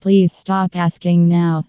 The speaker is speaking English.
Please stop asking now.